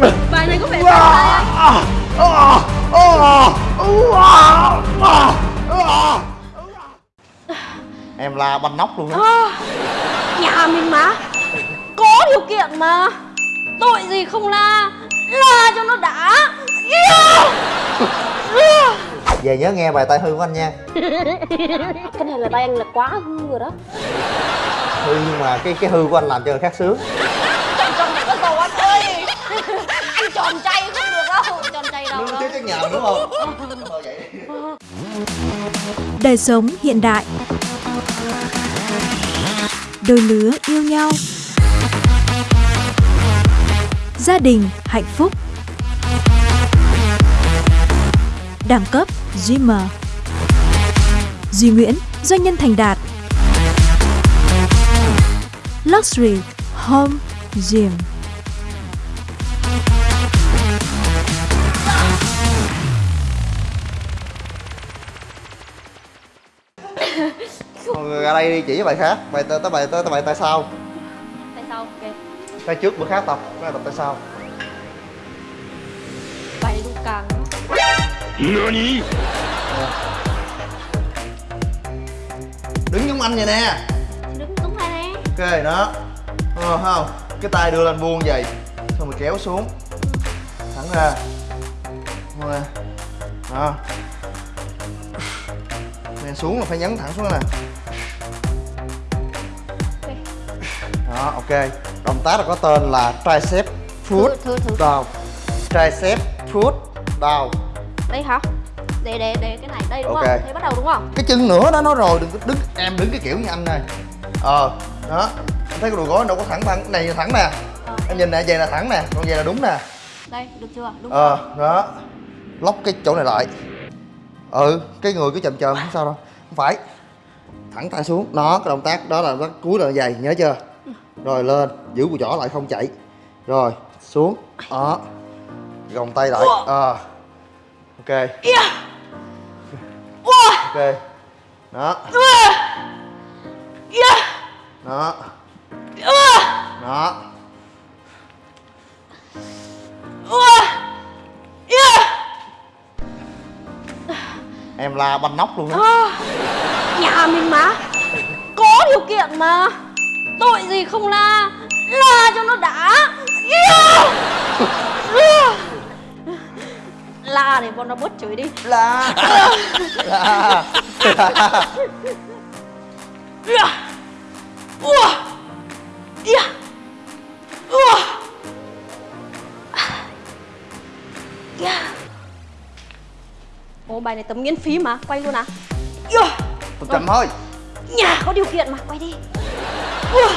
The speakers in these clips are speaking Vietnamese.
bài này có vẻ tai em la banh nóc luôn á. À, nhà mình mà. Có điều kiện mà. Tội gì không la? La cho nó đã. Về nhớ nghe bài tai hư của anh nha. Cái này là tay anh là quá hư rồi đó. Hư nhưng mà cái cái hư của anh làm cho người khác sướng trong trong này có dầu anh ơi anh tròn chay không được đâu tròn chay đâu. đâu cái nhà đúng không. Đời sống hiện đại. Đôi lứa yêu nhau. Gia đình hạnh phúc. Đẳng cấp Dreamer Duy Nguyễn, doanh nhân thành đạt. Luxury Home Gym đây đi chỉ bài khác. Bài tới tới bài tới, tới bài tại sao tại sao ok. Tay trước bữa khác tập cái này tập tại sao bài cũng càng. Đứng giống anh vậy nè. Đứng đúng này nè. Ok đó. Ờ, không. Cái tay đưa lên buông vậy. Xong rồi kéo xuống. Thẳng ra. Ra. đó. Nè xuống là phải nhấn thẳng xuống nè đó ok. Động tác là có tên là tricep foot Thử, thử, thử. down tricep foot down đây hả? Để để để cái này đây đúng Ok. không? Thế bắt đầu đúng không? Cái chân nữa đó nói rồi. Đừng có đứng em đứng cái kiểu như anh này. Ờ đó. Em thấy cái đùi gối đâu có thẳng thẳng này thẳng nè. Ờ, em nhìn nè vậy là thẳng nè. Còn vậy là đúng nè. Đây được chưa? Đúng ờ đó. Lóc cái chỗ này lại. Ừ cái người cứ chậm chậm không sao đâu. Không phải. Thẳng tay xuống. Đó cái động tác đó là nó cúi là dày nhớ chưa rồi lên giữ cùi chỏ lại không chạy. Rồi xuống. Đó. Gồng tay lại. Ờ. Ok. Ok. Đó. Đó. Đó. Em la banh nóc luôn á. À, nhà mình mà. Có điều kiện mà tội gì không la? La cho nó đã. La để bọn nó bớt chửi đi. La. La. Ồ bài này tấm miễn phí mà quay luôn à? Một chậm thôi. Nhà có điều kiện mà quay đi. Ừ.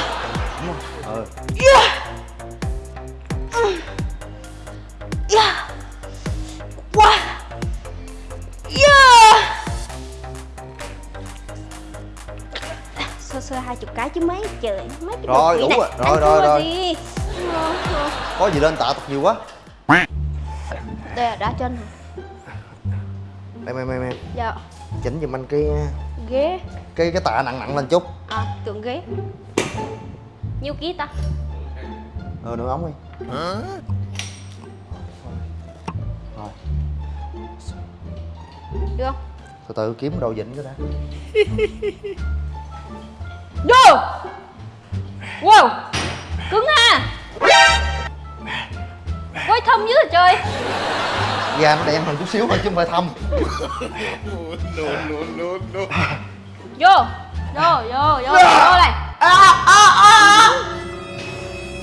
Sơ sơ hai chục cái chứ mấy trời mấy cái Rồi, đủ này. rồi, rồi, Ăn rồi, rồi. có gì lên tạ tập nhiều quá Đây là đá chân hả? đây mày mày mày Dạ chỉnh giùm anh cái Ghế cái cái tạ nặng nặng lên chút À tưởng ghế Nhiêu ký ta? ờ nửa ống đi. Rồi. Được. Không? từ từ kiếm đồ vịnh cái đã. Vô Wow! Cứng ha! Quay thâm dữ rồi trời! Da nó đen hơn chút xíu thôi chứ không phải thâm. Vô! Vô vô vô vô này à, à, à.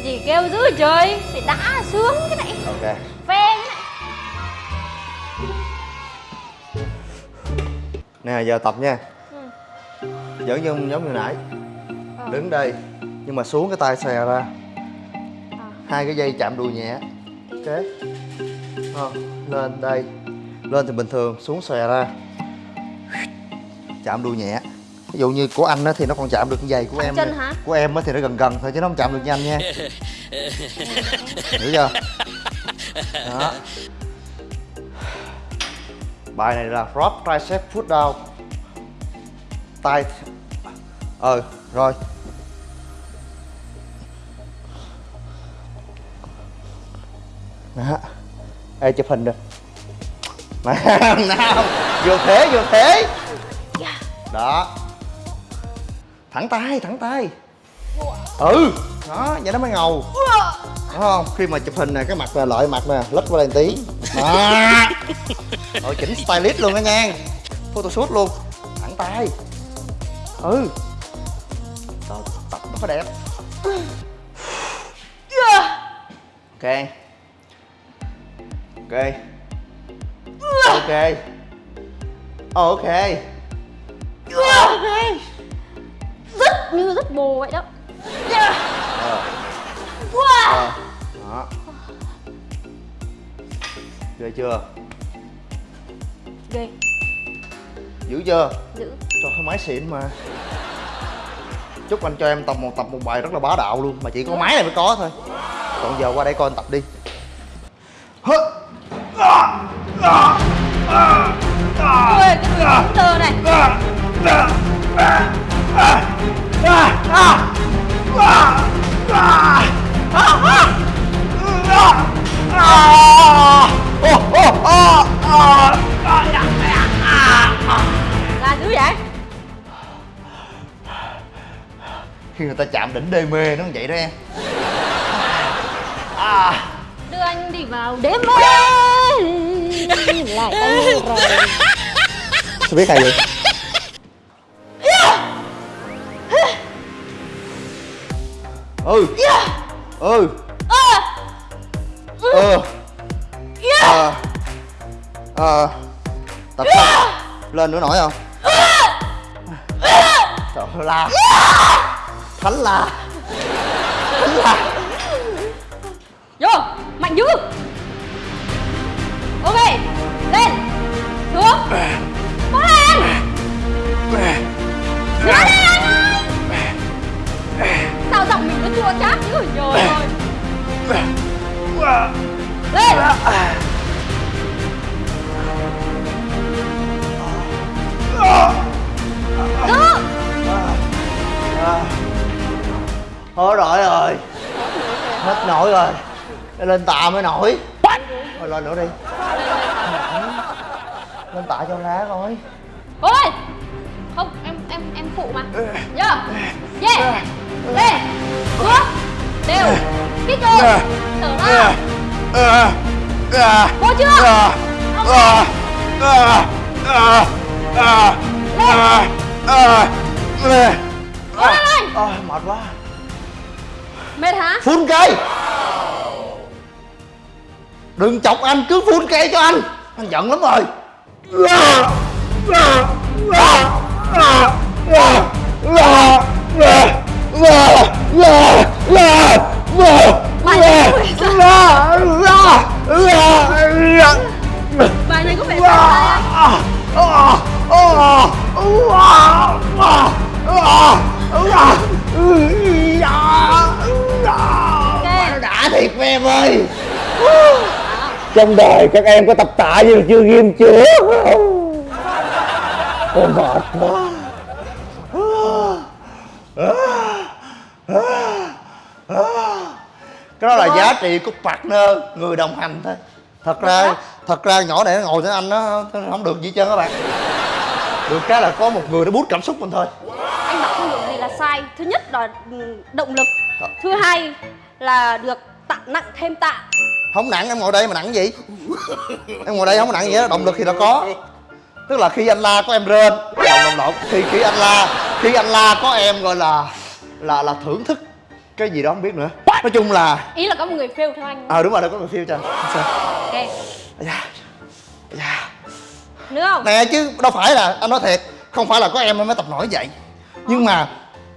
Gì kêu dữ trời Phải đã sướng cái này. Ok. Phê cái này. Nè giờ tập nha. Ừ. vẫn giống giống như nãy. Ờ. đứng đây nhưng mà xuống cái tay xòe ra. À. hai cái dây chạm đùi nhẹ. Ok. Ờ, lên đây. Lên thì bình thường xuống xòe ra. Chạm đùi nhẹ ví dụ như của anh á thì nó còn chạm được giày của Thẳng em chân hả? của em á thì nó gần gần thôi chứ nó không chạm được như anh nha. Hiểu chưa? Đó. Bài này là front tricep foot down. Tay ờ rồi. Đó. Ê chụp hình được. Nào nào vô thế vô thế. Đó thẳng tay thẳng tay. Ừ. Đó vậy nó mới ngầu. Đúng không? Khi mà chụp hình nè cái mặt là lợi mặt nè lất qua đây một tí. Đó. Rồi chỉnh stylist luôn đó nha. Photoshoot luôn. Thẳng tay. Ừ. Đó, tập nó phải đẹp. Ok. Ok. Ok. Ok. Rất như rất bồ vậy đó. Ờ. Wow. ờ. Đó. Ghê chưa? Ghê. Dữ chưa? Dữ. Cho cái máy xịn mà. Chúc anh cho em tập một tập một bài rất là bá đạo luôn. Mà chỉ có máy này mới có thôi. Còn giờ qua đây coi anh tập đi đê mê nó vậy đó em. Đưa anh đi vào đêm mê. Lại tay rồi. Sao biết hay vậy? Ừ. Ừ. Ờ. Ờ. Ờ. Tập xong lên nữa nổi không? Trời ơi, la thánh là thánh là, vô mạnh dữ. Ok lên. Xuống. Cố lên Cố lên anh ơi sao giọng mình nó chua chát dữ trời ơi lên. Giữ thôi rồi rồi. Hết nổi rồi. Lên tạ mới nổi. Thôi lên nữa đi. Lên tạ cho lá coi ôi! Không em em em phụ mà. Vô yeah lên xuống đều. Kích cơ thở ra. Vô chưa? Cố lên. Anh Ôi, mệt quá mệt hả? Phun cây. Đừng chọc anh cứ phun cây cho anh. Anh giận lắm rồi. Bài này có vẻ bài này có vẻ sai anh em ơi. Trong đời các em có tập tạ như chưa ghim chưa? Ôi mệt quá. Cái đó là giá trị của partner người đồng hành thôi. Thật ra thật ra nhỏ này nó ngồi với anh nó nó không được gì hết trơn các bạn. Được cái là có một người nó bút cảm xúc mình thôi. Anh bảo không được gì là sai. Thứ nhất là ừ, động lực. Thứ hai là được tạ nặng thêm tạ. Không nặng em ngồi đây mà nặng gì? Em ngồi đây không nặng gì hết động lực thì nó có. Tức là khi anh la có em rên lộn lộn khi khi anh la khi anh la có em gọi là là là thưởng thức cái gì đó không biết nữa. Nói chung là ý là có một người fail theo anh. Ờ đúng rồi đâu có người phiêu cho anh. Ok. Dạ. Dạ. Nữa không? Nè chứ đâu phải là anh nói thiệt không phải là có em mới tập nổi vậy. Nhưng mà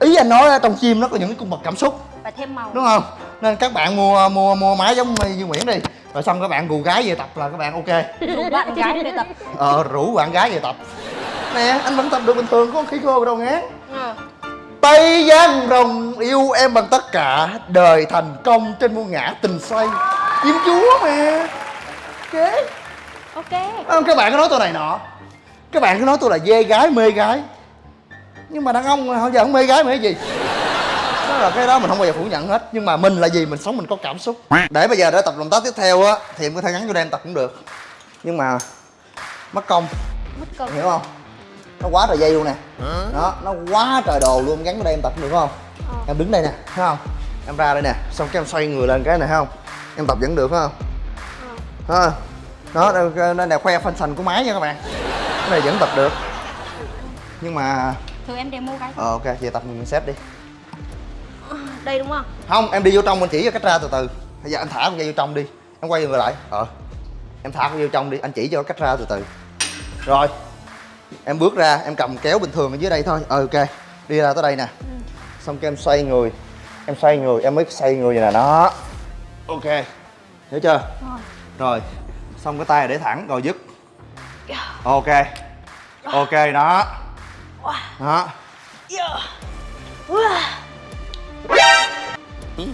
ý anh nói trong chim nó có những cái cung bậc cảm xúc. Phải thêm màu. Đúng không nên các bạn mua mua mua máy giống như Nguyễn đi. Rồi xong các bạn gù gái về tập là các bạn ok. Rủ bạn gái về tập. Ờ rủ bạn gái về tập. Nè anh vẫn tập được bình thường có khí khô đâu ngán Ờ. Tây Giang rồng yêu em bằng tất cả Đời thành công trên muôn ngã tình say Chim chúa mà. Ok. Ok. Không, Các bạn có nói tôi này nọ. Các bạn cứ nói tôi là dê gái mê gái. Nhưng mà đàn ông họ giờ không mê gái mê gì đó là cái đó mình không bao giờ phủ nhận hết. Nhưng mà mình là gì? Mình sống mình có cảm xúc. Để bây giờ để tập động tác tiếp theo á thì em có thể gắn vô đây em tập cũng được. Nhưng mà mất công. Mất công. Hiểu không? Nó quá trời dây luôn nè. Đó nó quá trời đồ luôn. Gắn vào đây em tập cũng được không? Ờ. em đứng đây nè thấy không? Em ra đây nè. Xong cái em xoay người lên cái này thấy không? Em tập vẫn được phải không? Ờ. đó đây- đây là khoe phân sành của máy nha các bạn. Cái này vẫn tập được. Nhưng mà thử em demo cái ờ ok về tập mình set đi đây đúng không? Không em đi vô trong mình chỉ cho cách ra từ từ. Bây giờ anh thả con dây vô trong đi em quay người lại. Ờ. Em thả con vô trong đi anh chỉ cho cách ra từ từ. Rồi. Em bước ra em cầm kéo bình thường ở dưới đây thôi. Ờ ok. Đi ra tới đây nè. Xong cái em xoay người. Em xoay người em mới xoay người vậy nè đó. Ok. Hiểu chưa? Rồi. Rồi. Xong cái tay để thẳng rồi dứt. Ok. Ok đó. Đó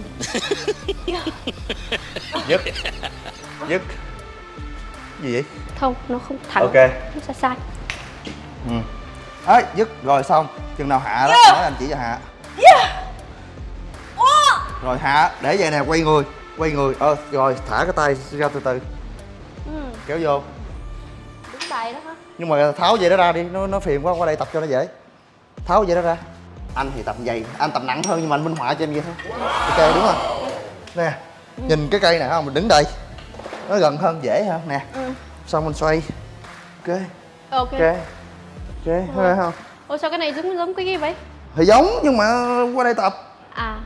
dứt dứt gì vậy? Không nó không thẳng. Ok. Nó sai sai ừ. Ấy dứt rồi xong. Chừng nào hạ đó nói anh chỉ cho hạ. Rồi hạ để vậy nè quay người quay người. Ờ rồi thả cái tay ra từ từ. Ừ. Kéo vô. Đúng tay đó hả? Nhưng mà tháo dây đó ra đi nó nó phiền quá qua đây tập cho nó dễ. Tháo dây đó ra anh thì tập dày anh tập nặng hơn nhưng mà anh minh họa cho em vậy thôi. Ok đúng không? Nè nhìn cái cây này không mình đứng đây. Nó gần hơn dễ hơn nè ừ. xong mình xoay. Ok. Ok. Ok. Ok thấy không? Ôi sao cái này giống giống cái gì vậy? Thì giống nhưng mà qua đây tập. À.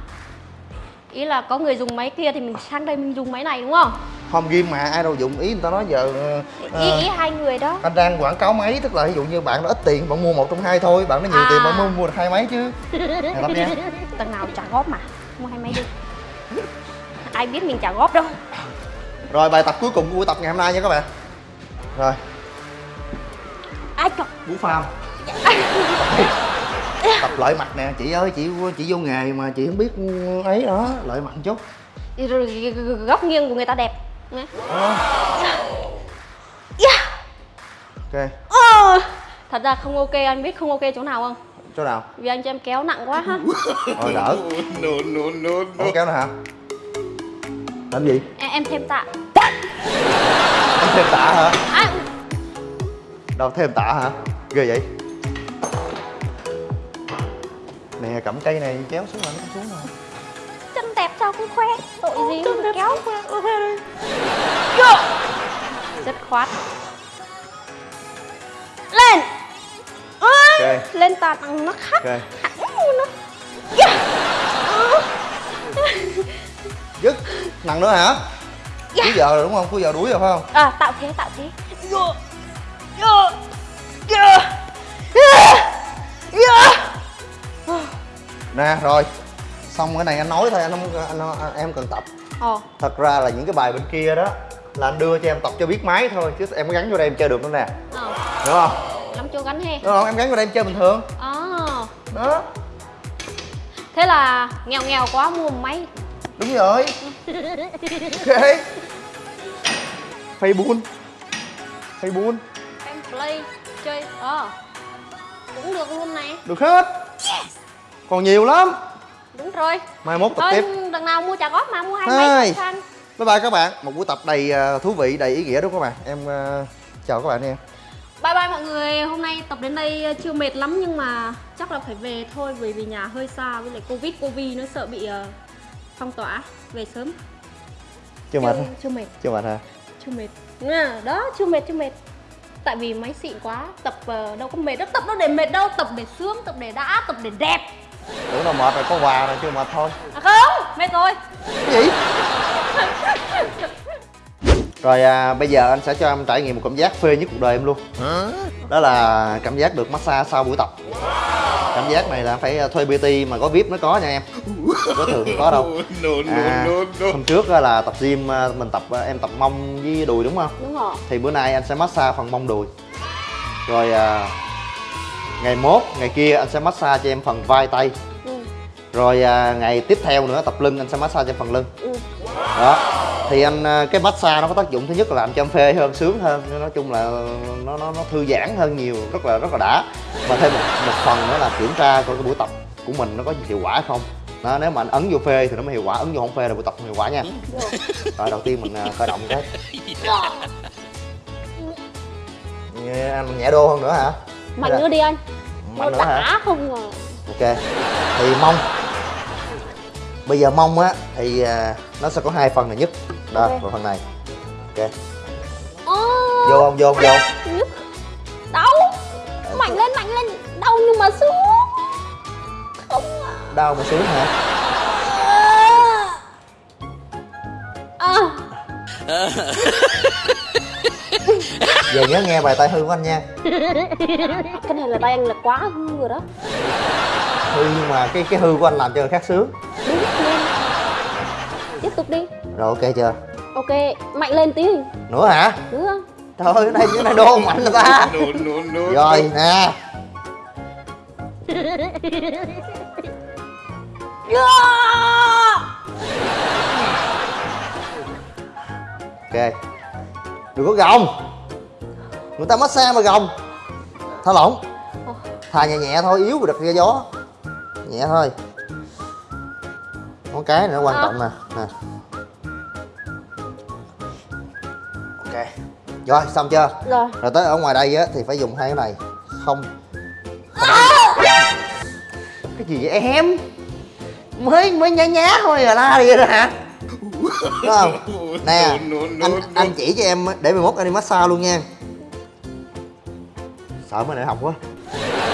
Ý là có người dùng máy kia thì mình sang đây mình dùng máy này đúng không không ghim mà ai đâu dụng. Ý người ta nói giờ ờ, ý ờ, ý hai người đó. anh đang quảng cáo máy tức là ví dụ như bạn nó ít tiền bạn mua một trong hai thôi bạn nó nhiều À. tiền bạn mua mua được hai máy chứ. Nè tập nha. Tầng nào trả góp mà mua hai máy đi. Ai biết mình trả góp đâu. Rồi bài tập cuối cùng của buổi tập ngày hôm nay nha các bạn. Rồi. Ai chọn Bú pham. Tập lợi mặt nè chị ơi chị chị vô nghề mà chị không biết ấy đó lợi mặt chút. Góc nghiêng của người ta đẹp Nghe. Đó. Yeah. ok. Ờ. thật ra không ok anh biết không ok chỗ nào không? Chỗ nào? Vì anh cho em kéo nặng quá ha. Rồi đỡ. No, no, no, no. Ủa kéo nữa hả? Làm gì? Em, em thêm tạ. Em thêm tạ hả? À, đâu thêm tạ hả? Ghê vậy. Nè cầm cây này kéo xuống rồi nó không xuống rồi đẹp sao không khoe tội gì mà kéo rất khoát lên Ôi, Ok. lên tạ bằng nó khác ok hẳn luôn đó yeah. Ờ. dứt nặng nữa hả cuối giờ rồi đúng không cuối giờ đuối rồi phải không à tạo thế tạo thế Yo. Yo. Yo. Yo. Yo. nè rồi xong cái này anh nói thôi anh không anh, anh, em cần tập. Ồ, thật ra là những cái bài bên kia đó là anh đưa cho em tập cho biết máy thôi chứ em có gắn vô đây em chơi được nữa nè. Ờ, đúng không? Lắm chỗ gắn he? Đúng không? Em gắn vô đây em chơi bình thường. Ờ, đó. Thế là nghèo nghèo quá mua một máy. Đúng rồi. Ok. Facebook. Facebook. Em play chơi ờ. Cũng được luôn này được hết. Còn nhiều lắm đúng rồi. Mai mốt tập thôi tiếp. đằng nào mua trả góp mà mua hai máy sang bye bye các bạn. Một buổi tập đầy ờ, thú vị đầy ý nghĩa đúng không các bạn em ờ, chào các bạn nha. Bye bye mọi người. Hôm nay tập đến đây chưa mệt lắm nhưng mà chắc là phải về thôi bởi vì nhà hơi xa với lại covid. Covid nó sợ bị ờ, phong tỏa. Về sớm. Chưa mệt. Chưa mệt. Chưa mệt hả? Chưa mệt. À, đó chưa mệt chưa mệt. Tại vì máy xịn quá. Tập ờ, đâu có mệt đâu. Tập đâu để mệt đâu. Tập để sướng tập để đã tập để đẹp tưởng đâu mệt rồi có quà rồi chưa mệt thôi à không mệt rồi. Cái gì? Rồi à, bây giờ anh sẽ cho em trải nghiệm một cảm giác phê nhất cuộc đời em luôn. Đó là cảm giác được massage sau buổi tập. Cảm giác này là phải thuê pt mà có vip mới có nha em. Có thường không có đâu. À, hôm trước á là tập gym à, mình tập à, em tập mông với đùi đúng không? Đúng rồi. Thì bữa nay anh sẽ massage phần mông đùi. Rồi à, ngày mốt ngày kia anh sẽ massage cho em phần vai tay. Ừ. rồi à, ngày tiếp theo nữa tập lưng anh sẽ massage cho phần lưng. Ừ. đó. Thì anh à, cái massage nó có tác dụng thứ nhất là làm cho em phê hơn sướng hơn. Nói chung là nó nó nó thư giãn hơn nhiều rất là rất là đã. Mà thêm một, một phần nữa là kiểm tra coi cái buổi tập của mình nó có hiệu quả không. Đó nếu mà anh ấn vô phê thì nó mới hiệu quả ấn vô không phê là buổi tập không hiệu quả nha. Rồi. Đầu tiên mình à, khởi động cái. Nghe anh nhẹ đô hơn nữa hả mạnh Dạ. nữa đi anh. Mạnh nó đã không à ok thì mông bây giờ mông á thì à, nó sẽ có hai phần là nhất. Đây Ok. và phần này. Ok. Ô, vô không? Vô không? Vô nhức. đau. Mạnh lên mạnh lên. Đau nhưng mà xuống. Không à. Đau mà sướng hả? À giờ nhớ nghe bài tay hư của anh nha. Cái này là tay anh là quá hư rồi đó. Hư nhưng mà cái cái hư của anh làm cho người khác sướng đúng lên tiếp tục đi. Rồi ok chưa? Ok mạnh lên tí. Nữa hả? Nữa. Trời ơi cái này cái này đô mạnh rồi ta. Rồi nè. Ok. Đừng có gồng người ta massage mà gồng. Thả lỏng. Thà nhẹ nhẹ thôi yếu rồi đặt ra gió. Nhẹ thôi. Có cái nữa quan À. trọng nè. Nè. Ok. Rồi xong chưa? Rồi. Rồi tới ở ngoài đây á thì phải dùng hai cái này. Không, không. cái gì vậy em? Mới mới nhá nhá thôi à la đi rồi hả? Đúng không? Nè anh anh chỉ cho em để mai mốt anh đi massage luôn nha sợ mới đại học quá.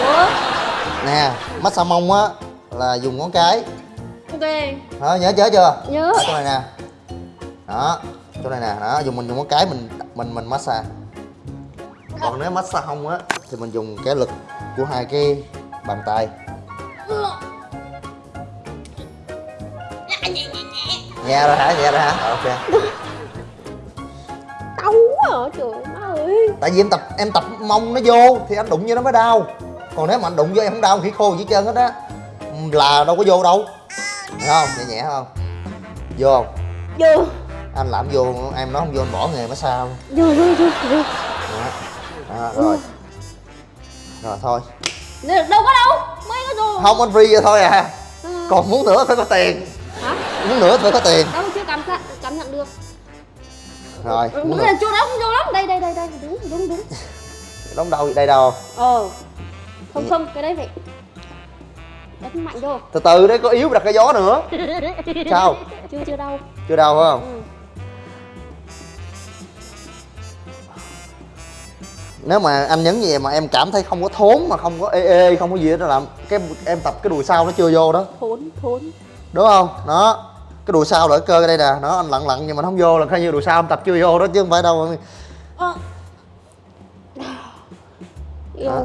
Ủa? nè massage mông á là dùng ngón cái. Ok. Đó, nhớ nhớ chưa? Nhớ. Ở chỗ này nè. Đó chỗ này nè. Đó dùng mình dùng ngón cái mình mình mình massage. Còn nếu massage hông á thì mình dùng cái lực của hai cái bàn tay. Nhẹ rồi hả? Nhẹ rồi hả? Rồi, ok. Đau quá à trời ơi. Tại vì em tập em tập mông nó vô thì anh đụng vô nó mới đau. Còn nếu mà anh đụng vô em không đau khỉ khô gì trơn hết á. Là đâu có vô đâu. Thấy không? Nhẹ nhẹ không? Vô không? Vô. Anh làm vô em nói không vô anh bỏ nghề massage luôn vô vô vô vô. Đó. Đó, rồi. Rồi thôi. Đâu có đâu. Mới có đồ. Không anh free vậy thôi à. Ừ. còn muốn nữa phải có tiền. Hả? Muốn nữa phải có tiền. Đâu chưa cảm cảm nhận được rồi Ừ, muốn nữa này chỗ đó không chỗ lắm đây đây đây đây đúng đúng đúng. Đóng đâu đây đâu? Ờ. Không không cái đấy phải đánh mạnh vô. Từ từ đấy có yếu đặt cái gió nữa. Sao? Chưa chưa đau. Chưa đâu phải không? Ừ. nếu mà anh nhấn như vậy mà em cảm thấy không có thốn mà không có ê ê không có gì hết đó làm cái em tập cái đùi sau nó chưa vô đó. Thốn thốn. Đúng không? Đó cái đùi sau là cái cơ đây nè. Nó anh lặn lặn nhưng mà nó không vô là coi như đùi sau em tập chưa vô đó chứ không phải đâu. Yêu Đó.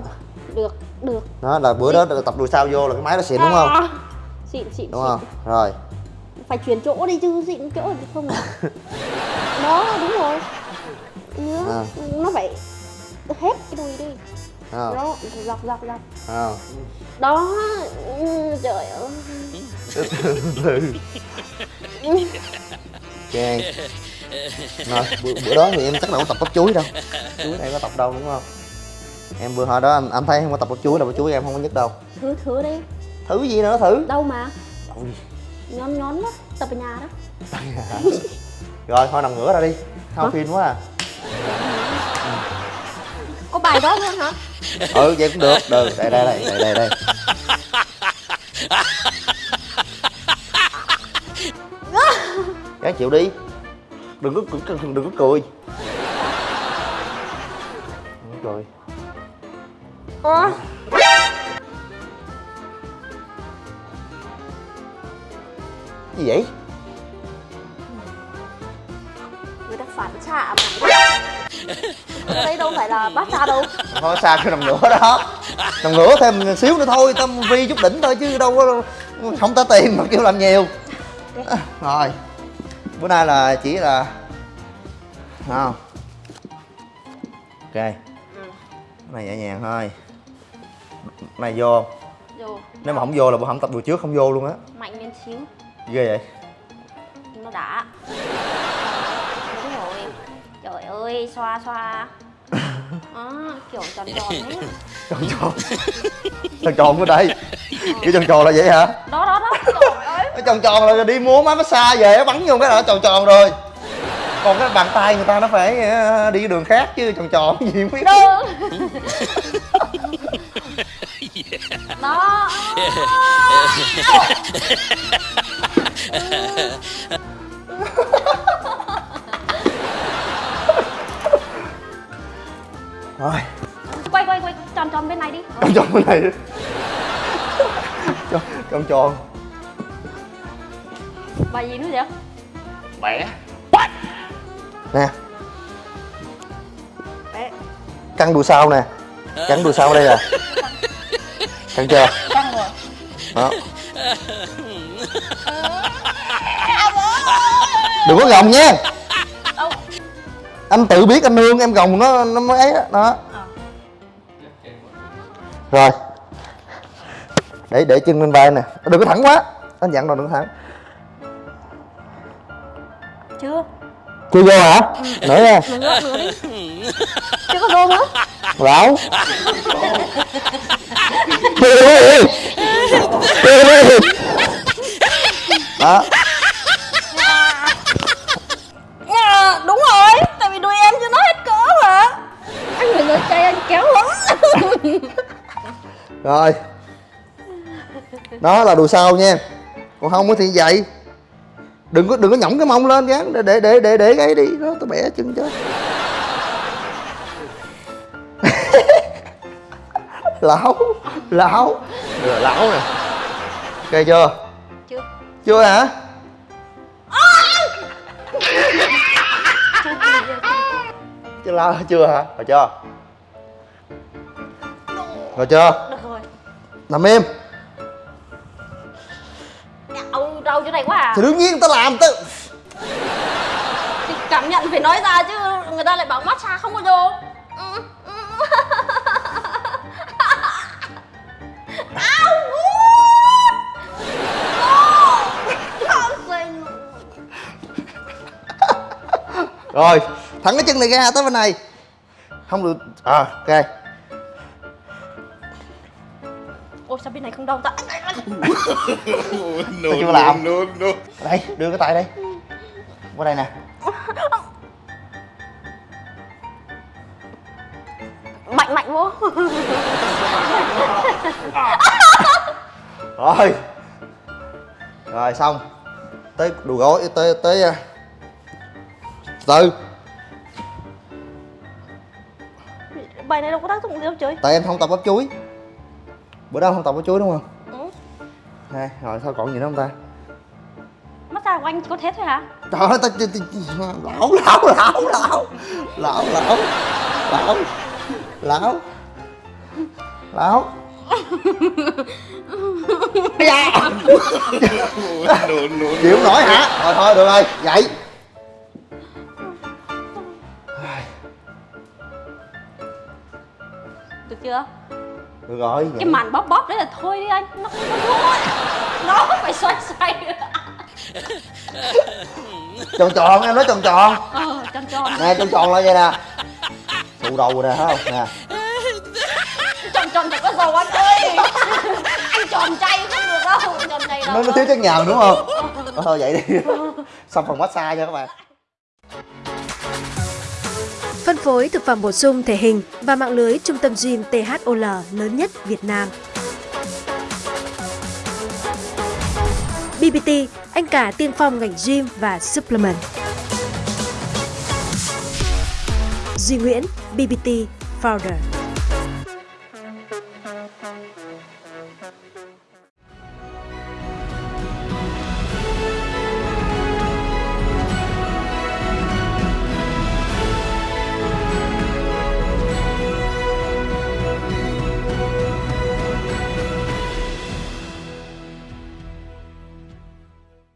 được được. Đó là bữa đó là tập đùi sau vô là cái máy nó xịn đúng không? À, xịn xịn đúng xịn. không? Rồi. Phải chuyển chỗ đi chứ xịn chỗ thì không đó đúng rồi. Nữa À. nó phải hết cái đùi đi. Không? đó dọc dọc dọc. Không? đó ừ, trời ơi ok. Rồi bữa, bữa đó thì em chắc đâu có tập bắp chuối đâu. Chuối này có tập đâu đúng không? Em vừa hồi đó anh, anh thấy không có tập bắp chuối đâu bắp chuối em không có nhất đâu. Thứ thứ đi. Thử gì nữa thử. Đâu mà? Ôi, nhón nhón đó tập ở nhà đó. Rồi thôi nằm ngửa ra đi. Không Hả? phim quá à. Có bài đó luôn hả? Ừ vậy cũng được. Được đây đây đây đây đây đây Gắng chịu đi. Đừng có đừng, đừng có cười. Cười ờ gì vậy? Người ta phản xạ mà. Đấy đâu phải là bát xa đâu. Thôi xa cái nằm ngửa đó? Nằm ngửa thêm xíu nữa thôi tâm vi chút đỉnh thôi chứ đâu có không ta tiền mà kêu làm nhiều. Rồi bữa nay là chỉ là không? Ok. Cái này nhẹ nhàng thôi. Cái này vô? Rồi nếu mà không vô là bữa không tập buổi trước không vô luôn á. Mạnh lên xíu. Ghê vậy. Nó đã. Đúng rồi. Trời ơi xoa xoa. À, kiểu tròn tròn ấy. Tròn tròn. Tròn tròn ở đây. Cái tròn tròn là vậy hả? Đó tròn tròn là đi mua máy massage về bắn vô cái là nó tròn tròn rồi. Còn cái bàn tay người ta nó phải ờ, đi đường khác chứ tròn tròn gì không biết. Đó Đó rồi. Quay quay quay tròn tròn bên này đi. Tròn tròn bên này đi. tròn tròn Bài gì nữa vậy? bẻ. Nè. Bẻ. Căng đùi sau nè. Căng đùi sau đây nè. Căng chưa? Căng rồi. Đó. Đừng có gồng nha. Đâu? Anh tự biết anh nương em gồng nó nó mới ấy đó, đó. Ờ. rồi. Để để chân lên vai nè. Đừng có thẳng quá. Anh dặn rồi đừng có thẳng Chưa chưa vô hả? Nữa nha Nữa nữa đi. Chưa có vô nữa. Lão. Đó. À, Đúng rồi. Tại vì đuôi em chưa nói hết cỡ mà. Anh nói chay anh kéo lắm. Rồi. Đó là đùi sau nha. Còn không thì vậy đừng có đừng có nhõng cái mông lên gán để để để để để cái đi. Đó tôi bẻ chân cho lão lão. Rồi lão nè. Ok chưa? Chưa. Chưa hả? Chưa chưa chưa chưa lao chưa hả? Rồi chưa? Rồi chưa? Được rồi. Nằm im thì đương nhiên ta làm tự. Thì cảm nhận phải nói ra chứ Người ta lại bảo massage không có vô Ừ, ừ. Rồi thẳng cái chân này ra tới bên này. Không được. À ok. Ôi sao bên này không đau ta Tôi chưa làm đây đưa cái tay đây. Qua đây nè. Mạnh mạnh vô rồi. Rồi xong. Tới đùi gối tới tới uh, từ. Bài này đâu có tác dụng gì đâu trời. Tại em không tập bắp chuối. Bữa đó không tập bắp chuối đúng không Đây, rồi sao còn gì nữa không ta? Massage của anh chỉ có thế thôi hả? Trời ơi ta, lão lão lão lão. Lão lão. Lão. Lão. Lão. Da. chịu nổi hả? Thôi thôi được rồi. Dậy Được chưa rồi Cái màn bóp bóp đấy là thôi đi anh Nó không có vô Nó phải xoay xoay tròn tròn em nói tròn tròn. Ờ tròn tròn. Nè tròn tròn lại vậy nè. Tụ đầu rồi nè thấy không? Nè. Tròn tròn phải có dầu anh ơi. Anh tròn chay không được đâu Tròn này đâu nó nó thiếu chất nhào đúng không? Ờ, thôi vậy đi. Xong phần massage cho các bạn Phân phối thực phẩm bổ sung thể hình và mạng lưới trung tâm gym THOL lớn nhất Việt Nam. BBT, anh cả tiên phong ngành gym và supplement. Duy Nguyễn, BBT Founder.